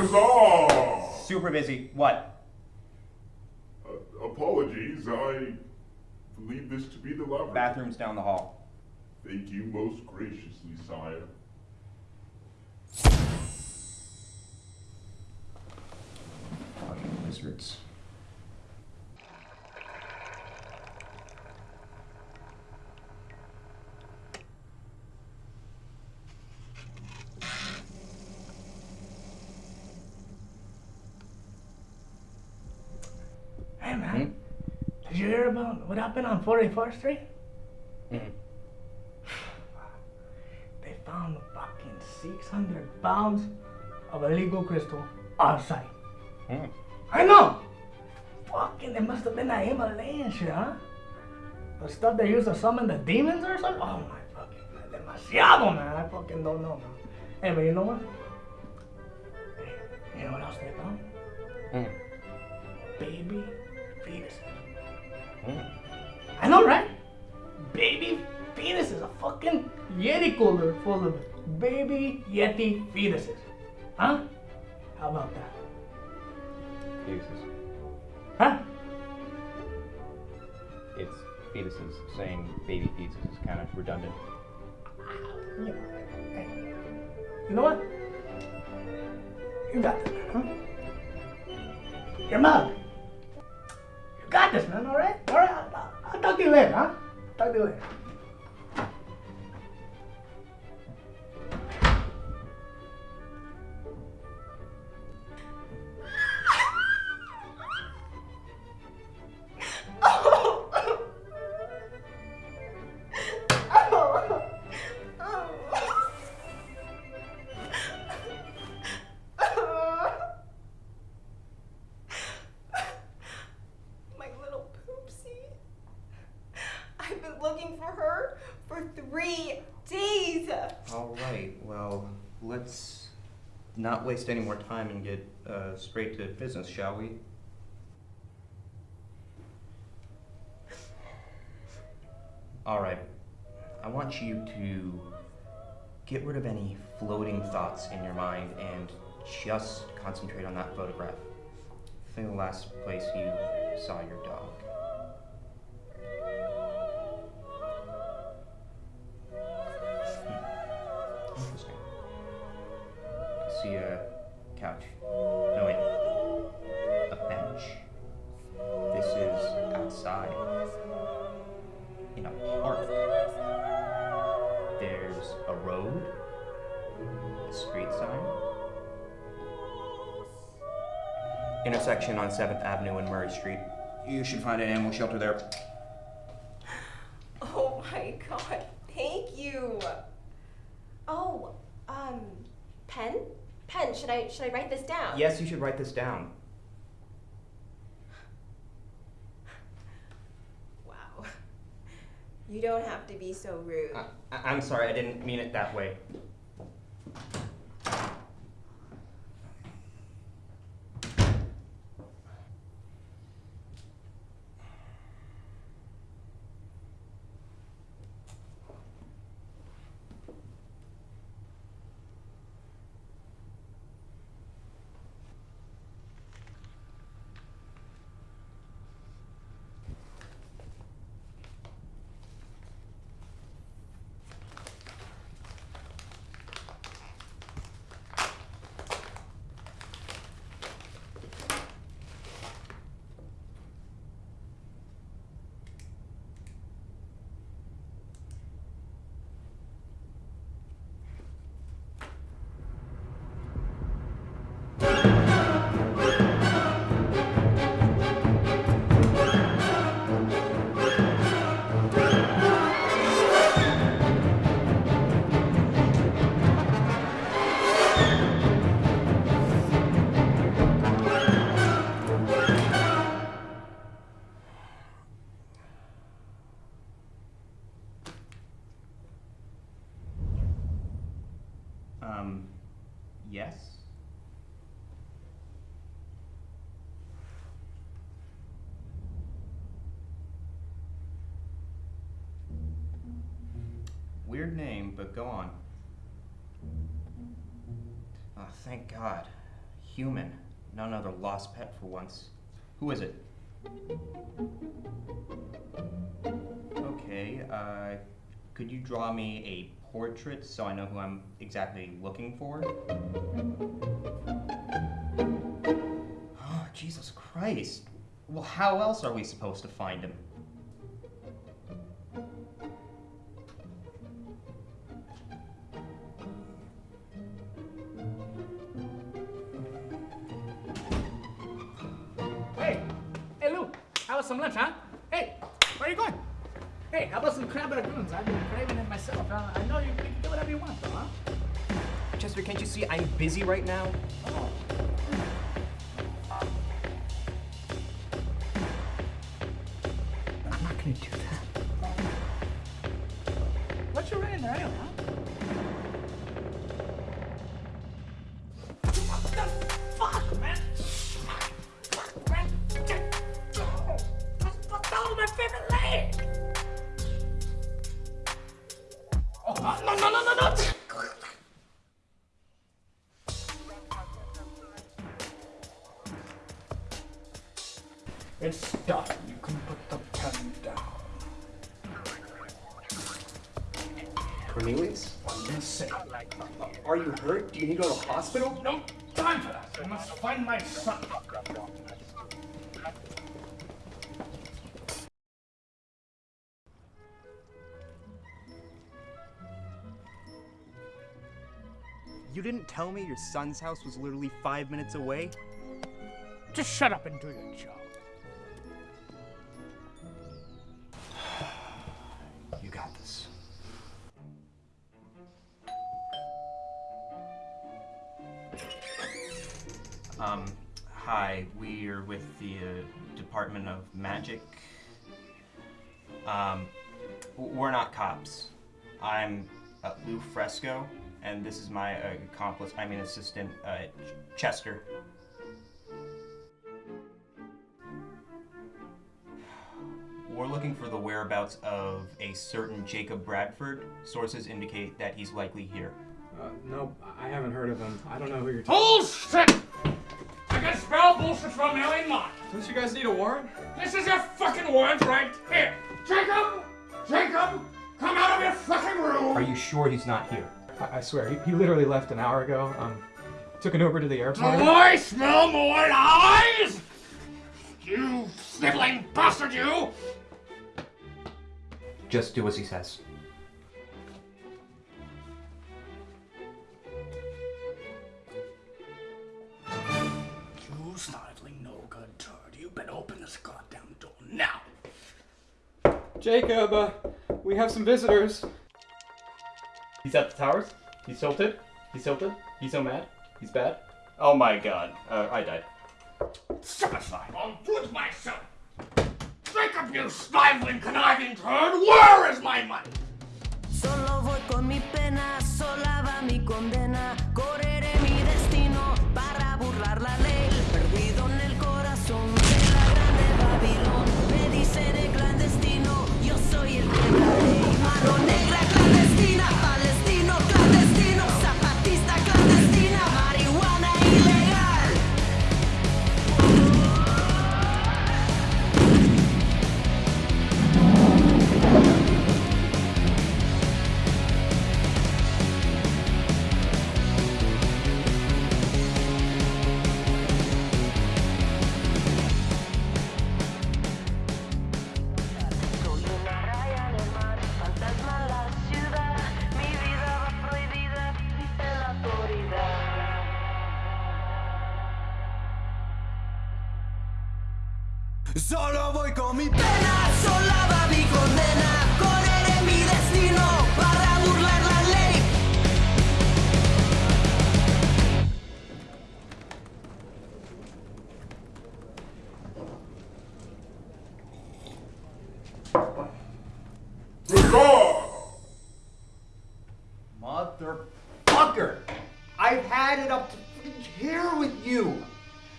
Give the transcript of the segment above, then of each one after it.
Huzzah! Super busy. What? Uh, apologies, I believe this to be the laboratory. Bathrooms down the hall. Thank you most graciously, sire. Fucking wizards. Hey man, did you hear about what happened on 44th Street? Mm. They found fucking 600 pounds of illegal crystal on site. Mm. I know! Fucking, it must have been that Himalayan shit, huh? The stuff they used to summon the demons or something? Oh my fucking, demasiado, man. I fucking don't know, man. Hey, but you know what? Hey, you know what else they found? Mm. Baby. I know, right? Baby fetuses. A fucking Yeti cooler full of baby Yeti fetuses. Huh? How about that? Fetuses. Huh? It's fetuses. Saying baby fetuses is kind of redundant. You know, hey, you know what? You got man, huh? Your mug. Got this, man, alright? Alright, I'll, I'll talk to you later, huh? Talk to you later. Not waste any more time and get uh, straight to business, shall we? All right. I want you to get rid of any floating thoughts in your mind and just concentrate on that photograph. I think the last place you saw your dog. Intersection on 7th Avenue and Murray Street. You should find an animal shelter there. Oh my god, thank you. Oh, um, pen? Pen, should I should I write this down? Yes, you should write this down. Wow. You don't have to be so rude. I, I- I'm sorry, I didn't mean it that way. Weird name, but go on. Oh, thank God. human, not another lost pet for once. Who is it? Okay, uh, could you draw me a portrait so I know who I'm exactly looking for? Oh, Jesus Christ. Well, how else are we supposed to find him? Hey, how about some crab rangoons? I've been craving it myself. Uh, I know you, you can do whatever you want, though, huh? Chester, can't you see I'm busy right now? Oh. Cornelius, I'm gonna say are you hurt? Do you need to go to the hospital? No time for that. I must find my son. You didn't tell me your son's house was literally five minutes away? Just shut up and do your job. We're with the uh, Department of Magic. Um, we're not cops. I'm uh, Lou Fresco, and this is my uh, accomplice, I mean assistant, uh, Ch- Chester. We're looking for the whereabouts of a certain Jacob Bradford. Sources indicate that he's likely here. Uh, no, I haven't heard of him. I don't know who you're talking. Bullshit! I can spell bullshit from a million miles. Don't you guys need a warrant? This is your fucking warrant right here. Jacob! Jacob! Come out of your fucking room! Are you sure he's not here? I, I swear, he, he literally left an hour ago. Um, took an Uber to the airport. Do I smell more lies? You sniveling bastard, you! Just do as he says. Jacob, uh, we have some visitors. He's at the towers. He's tilted. He's tilted. He's so mad. He's bad. Oh my god. Uh, I died. Step aside. I'll do it myself. Jacob, you sniveling, conniving turd. Where is my money? Con mi Pena mi condena. Correré mi destino para burlar la ley. Motherfucker! I've had it up to here with you.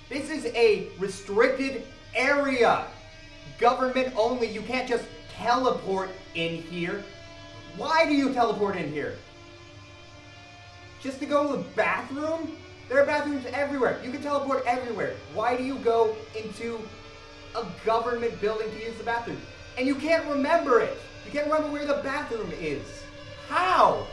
This is a restricted area. Government only. You can't just teleport in here. Why do you teleport in here? Just to go to the bathroom? There are bathrooms everywhere. You can teleport everywhere. Why do you go into a government building to use the bathroom? And you can't remember it. You can't remember where the bathroom is. How?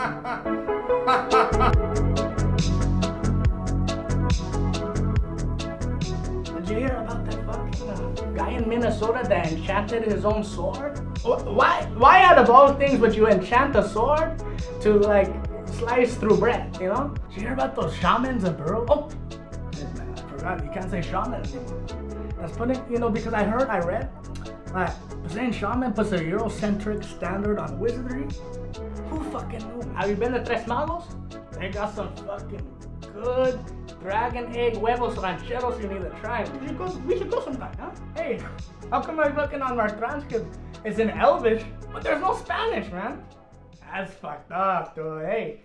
Did you hear about that fucking uh, guy in Minnesota that enchanted his own sword? Why? Why out of all things would you enchant a sword to like slice through bread? You know? Did you hear about those shamans in Peru? Oh, man, I forgot. You can't say shaman anymore. That's funny, you know, because I heard, I read, like saying shaman puts a Eurocentric standard on wizardry. Who fucking knew? Have you been to Tres Magos? They got some fucking good dragon egg huevos rancheros you need to try. We should go, we should go sometime, huh? Hey, how come I'm looking on our transcript? It's in Elvish, but there's no Spanish, man. That's fucked up, dude. Hey.